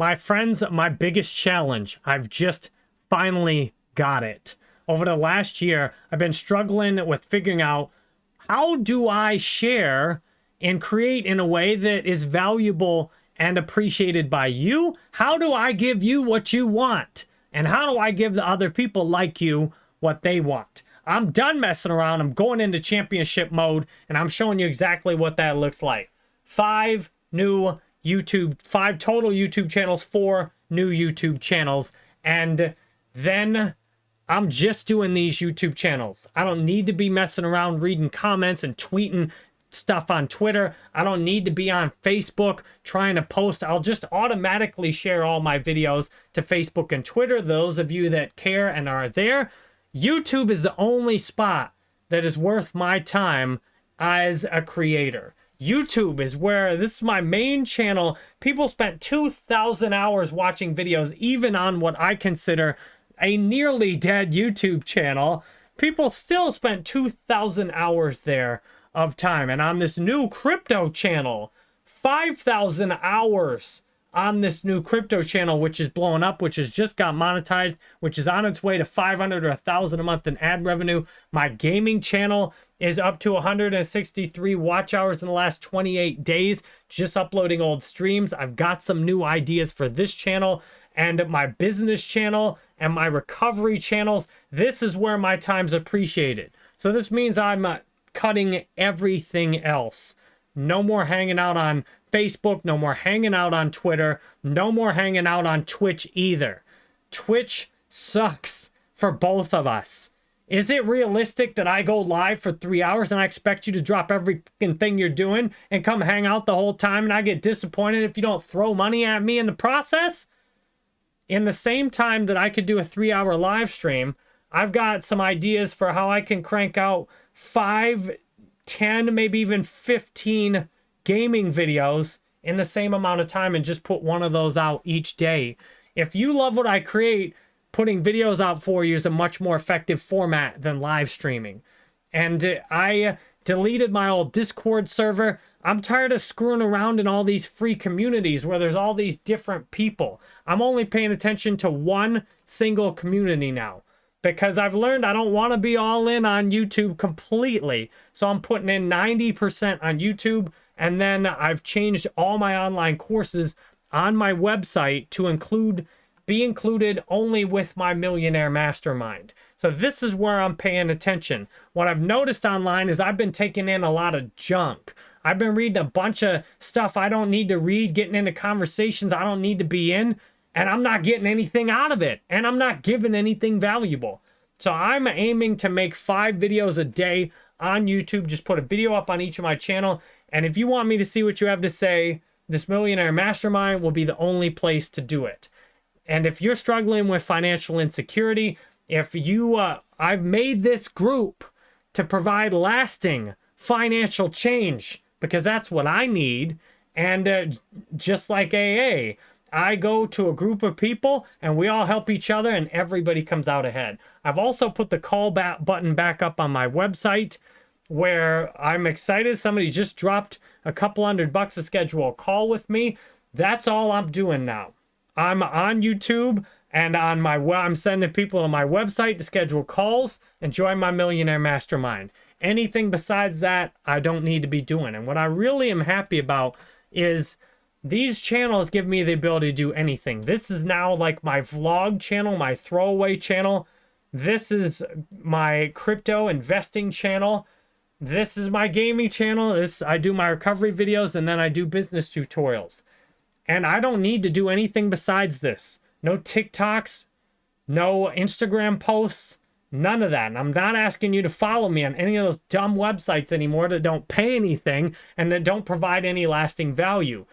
My friends, my biggest challenge, I've just finally got it. Over the last year, I've been struggling with figuring out how do I share and create in a way that is valuable and appreciated by you? How do I give you what you want? And how do I give the other people like you what they want? I'm done messing around. I'm going into championship mode and I'm showing you exactly what that looks like. Five new YouTube, five total YouTube channels, four new YouTube channels. And then I'm just doing these YouTube channels. I don't need to be messing around reading comments and tweeting stuff on Twitter. I don't need to be on Facebook trying to post. I'll just automatically share all my videos to Facebook and Twitter. Those of you that care and are there, YouTube is the only spot that is worth my time as a creator. YouTube is where this is my main channel. People spent 2,000 hours watching videos, even on what I consider a nearly dead YouTube channel. People still spent 2,000 hours there of time. And on this new crypto channel, 5,000 hours on this new crypto channel, which is blowing up, which has just got monetized, which is on its way to 500 or 1,000 a month in ad revenue. My gaming channel is up to 163 watch hours in the last 28 days, just uploading old streams. I've got some new ideas for this channel and my business channel and my recovery channels. This is where my time's appreciated. So this means I'm uh, cutting everything else. No more hanging out on Facebook, no more hanging out on Twitter, no more hanging out on Twitch either. Twitch sucks for both of us. Is it realistic that I go live for three hours and I expect you to drop every thing you're doing and come hang out the whole time and I get disappointed if you don't throw money at me in the process? In the same time that I could do a three hour live stream, I've got some ideas for how I can crank out five, ten, maybe even 15 gaming videos in the same amount of time and just put one of those out each day. If you love what I create, putting videos out for you is a much more effective format than live streaming. And uh, I uh, deleted my old Discord server. I'm tired of screwing around in all these free communities where there's all these different people. I'm only paying attention to one single community now because I've learned I don't want to be all in on YouTube completely. So I'm putting in 90% on YouTube. And then I've changed all my online courses on my website to include be included only with my millionaire mastermind. So this is where I'm paying attention. What I've noticed online is I've been taking in a lot of junk. I've been reading a bunch of stuff I don't need to read, getting into conversations I don't need to be in and I'm not getting anything out of it and I'm not giving anything valuable. So I'm aiming to make five videos a day on YouTube. Just put a video up on each of my channel. And if you want me to see what you have to say, this Millionaire Mastermind will be the only place to do it. And if you're struggling with financial insecurity, if you, uh, I've made this group to provide lasting financial change because that's what I need. And uh, just like AA, I go to a group of people and we all help each other and everybody comes out ahead. I've also put the call back button back up on my website where I'm excited. Somebody just dropped a couple hundred bucks to schedule a call with me. That's all I'm doing now. I'm on YouTube and on my I'm sending people to my website to schedule calls and join my millionaire mastermind. Anything besides that, I don't need to be doing. And what I really am happy about is these channels give me the ability to do anything. This is now like my vlog channel, my throwaway channel. This is my crypto investing channel. This is my gaming channel. This I do my recovery videos and then I do business tutorials. And I don't need to do anything besides this. No TikToks, no Instagram posts, none of that. And I'm not asking you to follow me on any of those dumb websites anymore that don't pay anything and that don't provide any lasting value.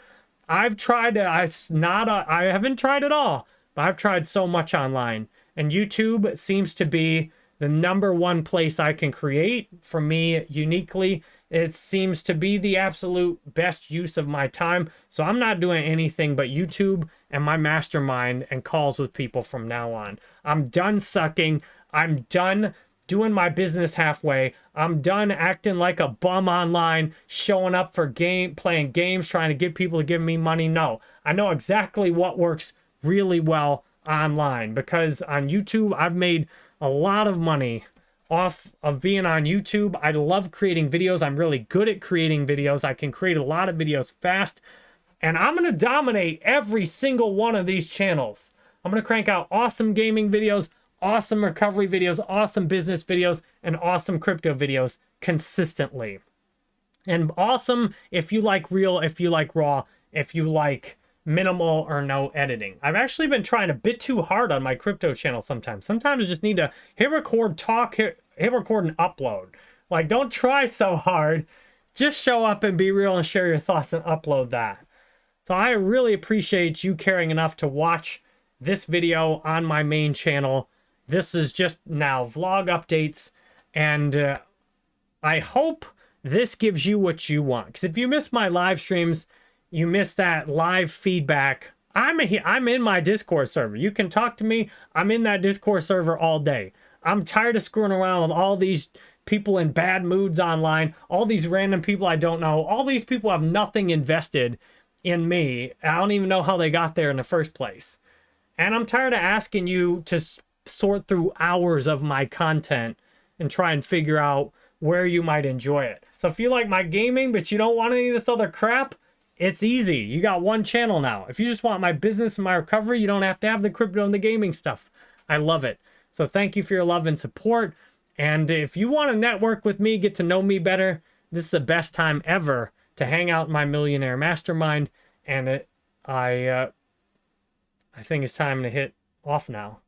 I've tried I not a, I haven't tried at all, but I've tried so much online. And YouTube seems to be the number one place I can create for me uniquely. It seems to be the absolute best use of my time. So I'm not doing anything but YouTube and my mastermind and calls with people from now on. I'm done sucking. I'm done doing my business halfway. I'm done acting like a bum online, showing up for game, playing games, trying to get people to give me money. No, I know exactly what works really well online because on YouTube, I've made a lot of money off of being on YouTube. I love creating videos. I'm really good at creating videos. I can create a lot of videos fast. And I'm going to dominate every single one of these channels. I'm going to crank out awesome gaming videos, awesome recovery videos, awesome business videos, and awesome crypto videos consistently. And awesome if you like real, if you like raw, if you like minimal or no editing. I've actually been trying a bit too hard on my crypto channel sometimes. Sometimes I just need to hit record, talk, hit, hit record, and upload. Like, don't try so hard. Just show up and be real and share your thoughts and upload that. So I really appreciate you caring enough to watch this video on my main channel. This is just now vlog updates. And uh, I hope this gives you what you want. Because if you miss my live streams, you miss that live feedback. I'm, a, I'm in my Discord server. You can talk to me. I'm in that Discord server all day. I'm tired of screwing around with all these people in bad moods online, all these random people I don't know. All these people have nothing invested in me. I don't even know how they got there in the first place. And I'm tired of asking you to sort through hours of my content and try and figure out where you might enjoy it. So if you like my gaming, but you don't want any of this other crap, it's easy. You got one channel now. If you just want my business and my recovery, you don't have to have the crypto and the gaming stuff. I love it. So thank you for your love and support. And if you want to network with me, get to know me better, this is the best time ever to hang out in my millionaire mastermind. And it, I, uh, I think it's time to hit off now.